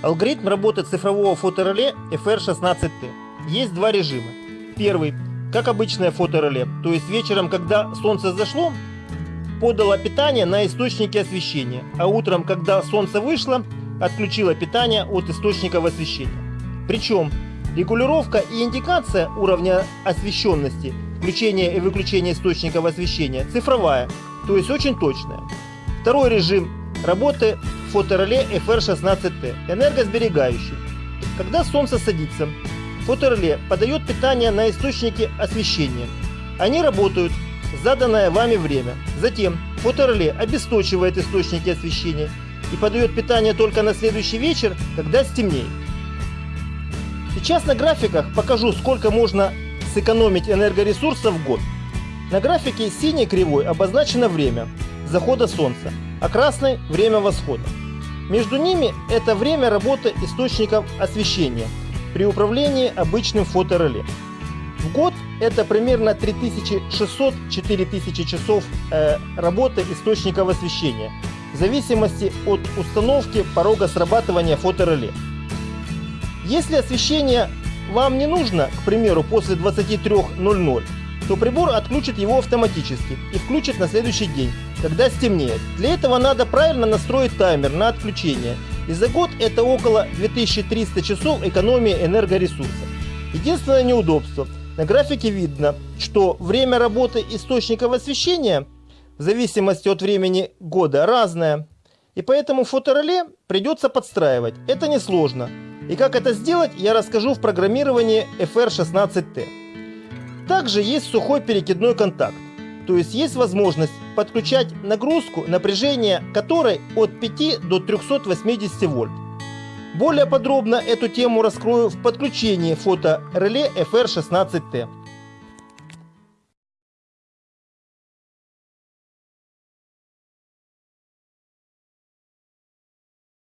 Алгоритм работы цифрового фотореле FR16T. Есть два режима. Первый, как обычное фотореле, то есть вечером, когда солнце зашло, подало питание на источники освещения, а утром, когда солнце вышло, отключило питание от источников освещения. Причем регулировка и индикация уровня освещенности, включение и выключение источников освещения цифровая, то есть очень точная. Второй режим работы фотореле FR16T, энергосберегающий. Когда солнце садится, фотореле подает питание на источники освещения. Они работают в заданное вами время. Затем фотореле обесточивает источники освещения и подает питание только на следующий вечер, когда стемнеет. Сейчас на графиках покажу, сколько можно сэкономить энергоресурсов в год. На графике синей кривой обозначено время захода солнца, а красной – время восхода. Между ними это время работы источников освещения при управлении обычным фотореле. В год это примерно 3600-4000 часов э, работы источников освещения в зависимости от установки порога срабатывания фотореле. Если освещение вам не нужно, к примеру, после 23.00, то прибор отключит его автоматически и включит на следующий день, когда стемнеет. Для этого надо правильно настроить таймер на отключение. И за год это около 2300 часов экономии энергоресурсов. Единственное неудобство. На графике видно, что время работы источников освещения в зависимости от времени года разное. И поэтому фотореле придется подстраивать. Это несложно. И как это сделать, я расскажу в программировании FR16T. Также есть сухой перекидной контакт, то есть есть возможность подключать нагрузку, напряжение которой от 5 до 380 вольт. Более подробно эту тему раскрою в подключении фотореле FR16T.